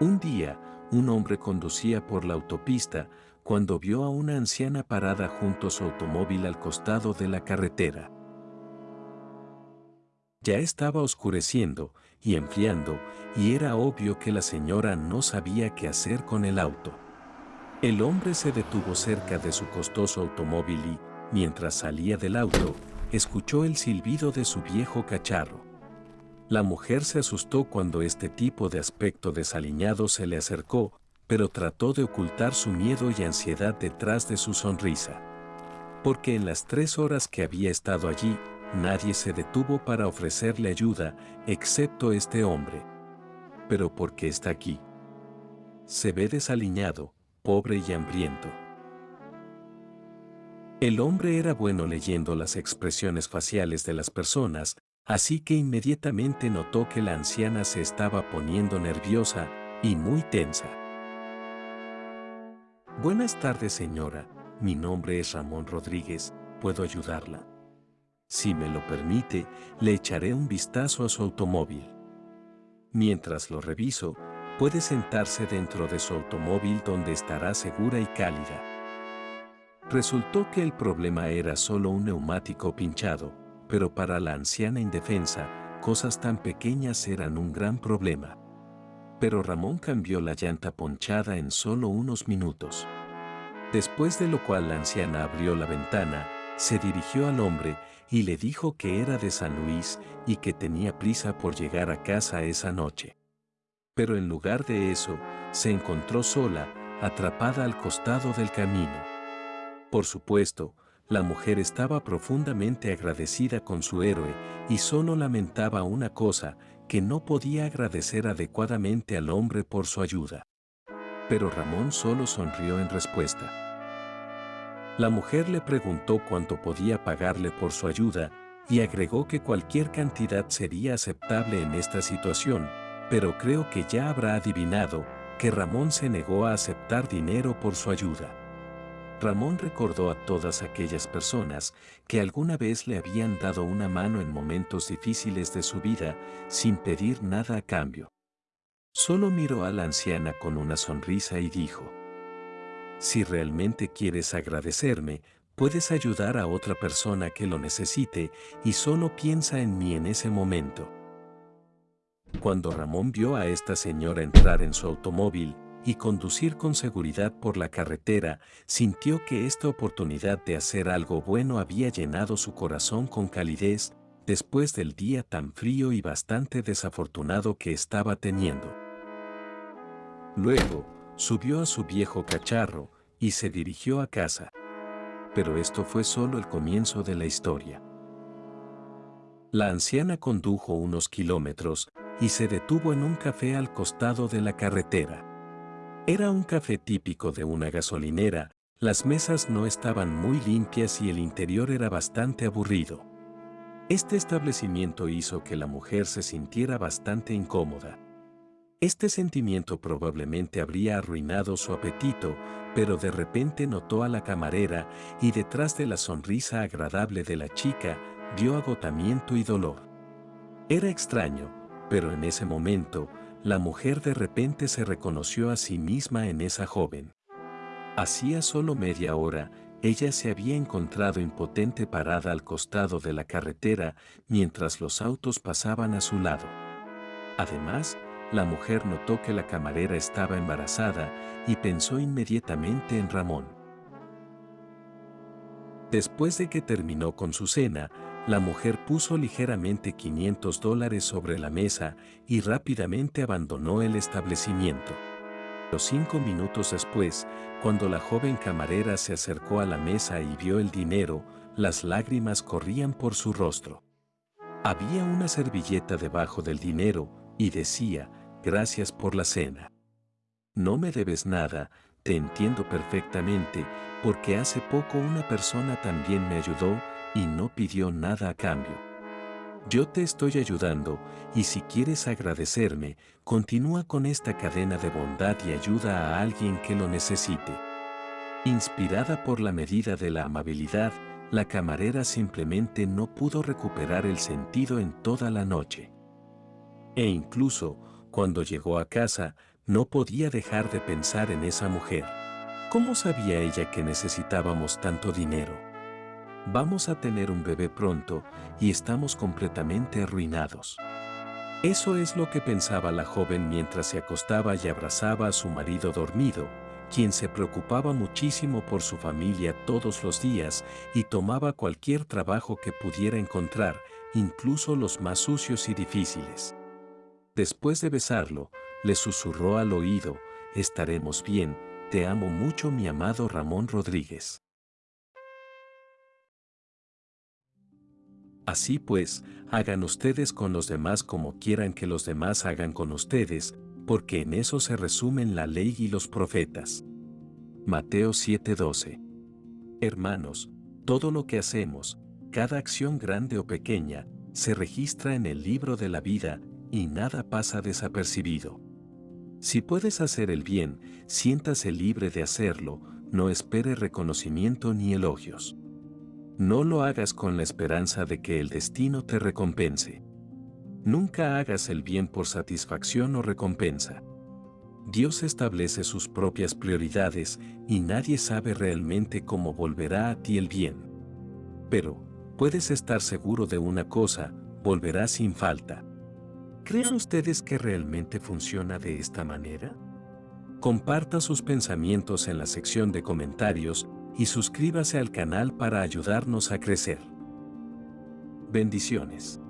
Un día, un hombre conducía por la autopista cuando vio a una anciana parada junto a su automóvil al costado de la carretera. Ya estaba oscureciendo y enfriando y era obvio que la señora no sabía qué hacer con el auto. El hombre se detuvo cerca de su costoso automóvil y, mientras salía del auto, escuchó el silbido de su viejo cacharro. La mujer se asustó cuando este tipo de aspecto desaliñado se le acercó, pero trató de ocultar su miedo y ansiedad detrás de su sonrisa. Porque en las tres horas que había estado allí, nadie se detuvo para ofrecerle ayuda, excepto este hombre. Pero ¿por qué está aquí? Se ve desaliñado, pobre y hambriento. El hombre era bueno leyendo las expresiones faciales de las personas, así que inmediatamente notó que la anciana se estaba poniendo nerviosa y muy tensa. Buenas tardes señora, mi nombre es Ramón Rodríguez, ¿puedo ayudarla? Si me lo permite, le echaré un vistazo a su automóvil. Mientras lo reviso, puede sentarse dentro de su automóvil donde estará segura y cálida. Resultó que el problema era solo un neumático pinchado, pero para la anciana indefensa, cosas tan pequeñas eran un gran problema. Pero Ramón cambió la llanta ponchada en solo unos minutos. Después de lo cual la anciana abrió la ventana, se dirigió al hombre y le dijo que era de San Luis y que tenía prisa por llegar a casa esa noche. Pero en lugar de eso, se encontró sola, atrapada al costado del camino. Por supuesto, la mujer estaba profundamente agradecida con su héroe y solo lamentaba una cosa, que no podía agradecer adecuadamente al hombre por su ayuda. Pero Ramón solo sonrió en respuesta. La mujer le preguntó cuánto podía pagarle por su ayuda y agregó que cualquier cantidad sería aceptable en esta situación, pero creo que ya habrá adivinado que Ramón se negó a aceptar dinero por su ayuda. Ramón recordó a todas aquellas personas que alguna vez le habían dado una mano en momentos difíciles de su vida sin pedir nada a cambio. Solo miró a la anciana con una sonrisa y dijo, Si realmente quieres agradecerme, puedes ayudar a otra persona que lo necesite y solo piensa en mí en ese momento. Cuando Ramón vio a esta señora entrar en su automóvil, y conducir con seguridad por la carretera, sintió que esta oportunidad de hacer algo bueno había llenado su corazón con calidez después del día tan frío y bastante desafortunado que estaba teniendo. Luego, subió a su viejo cacharro y se dirigió a casa. Pero esto fue solo el comienzo de la historia. La anciana condujo unos kilómetros y se detuvo en un café al costado de la carretera. Era un café típico de una gasolinera, las mesas no estaban muy limpias y el interior era bastante aburrido. Este establecimiento hizo que la mujer se sintiera bastante incómoda. Este sentimiento probablemente habría arruinado su apetito, pero de repente notó a la camarera y detrás de la sonrisa agradable de la chica vio agotamiento y dolor. Era extraño, pero en ese momento, la mujer de repente se reconoció a sí misma en esa joven. Hacía solo media hora, ella se había encontrado impotente parada al costado de la carretera mientras los autos pasaban a su lado. Además, la mujer notó que la camarera estaba embarazada y pensó inmediatamente en Ramón. Después de que terminó con su cena, la mujer puso ligeramente 500 dólares sobre la mesa y rápidamente abandonó el establecimiento. Los cinco minutos después, cuando la joven camarera se acercó a la mesa y vio el dinero, las lágrimas corrían por su rostro. Había una servilleta debajo del dinero y decía, gracias por la cena. No me debes nada, te entiendo perfectamente, porque hace poco una persona también me ayudó y no pidió nada a cambio. Yo te estoy ayudando y si quieres agradecerme, continúa con esta cadena de bondad y ayuda a alguien que lo necesite. Inspirada por la medida de la amabilidad, la camarera simplemente no pudo recuperar el sentido en toda la noche. E incluso, cuando llegó a casa, No podía dejar de pensar en esa mujer. ¿Cómo sabía ella que necesitábamos tanto dinero? Vamos a tener un bebé pronto y estamos completamente arruinados. Eso es lo que pensaba la joven mientras se acostaba y abrazaba a su marido dormido, quien se preocupaba muchísimo por su familia todos los días y tomaba cualquier trabajo que pudiera encontrar, incluso los más sucios y difíciles. Después de besarlo, le susurró al oído, estaremos bien, te amo mucho mi amado Ramón Rodríguez. Así pues, hagan ustedes con los demás como quieran que los demás hagan con ustedes, porque en eso se resumen la ley y los profetas. Mateo 7:12 Hermanos, todo lo que hacemos, cada acción grande o pequeña, se registra en el libro de la vida y nada pasa desapercibido. Si puedes hacer el bien, siéntase libre de hacerlo, no espere reconocimiento ni elogios. No lo hagas con la esperanza de que el destino te recompense. Nunca hagas el bien por satisfacción o recompensa. Dios establece sus propias prioridades y nadie sabe realmente cómo volverá a ti el bien. Pero, puedes estar seguro de una cosa, volverá sin falta. ¿Creen ustedes que realmente funciona de esta manera? Comparta sus pensamientos en la sección de comentarios y suscríbase al canal para ayudarnos a crecer. Bendiciones.